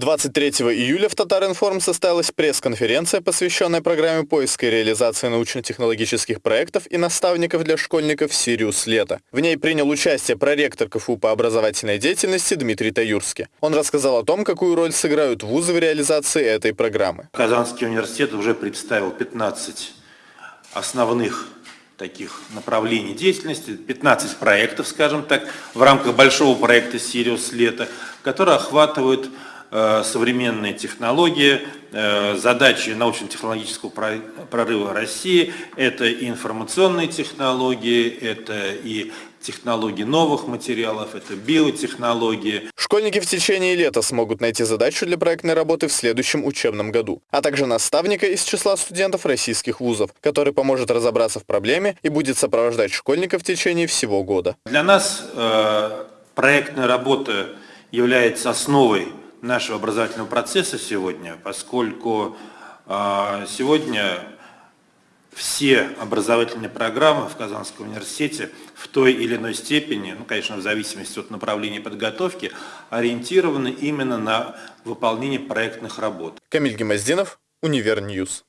23 июля в Татаринформ состоялась пресс-конференция, посвященная программе поиска и реализации научно-технологических проектов и наставников для школьников «Сириус Лето». В ней принял участие проректор КФУ по образовательной деятельности Дмитрий Таюрский. Он рассказал о том, какую роль сыграют вузы в реализации этой программы. Казанский университет уже представил 15 основных таких направлений деятельности, 15 проектов, скажем так, в рамках большого проекта «Сириус Лето», которые охватывают современные технологии, э, задачи научно-технологического прорыва России – это и информационные технологии, это и технологии новых материалов, это биотехнологии. Школьники в течение лета смогут найти задачу для проектной работы в следующем учебном году, а также наставника из числа студентов российских вузов, который поможет разобраться в проблеме и будет сопровождать школьников в течение всего года. Для нас э, проектная работа является основой нашего образовательного процесса сегодня, поскольку а, сегодня все образовательные программы в Казанском университете в той или иной степени, ну, конечно, в зависимости от направления подготовки, ориентированы именно на выполнение проектных работ. Камиль Гимаздинов, UniverNews.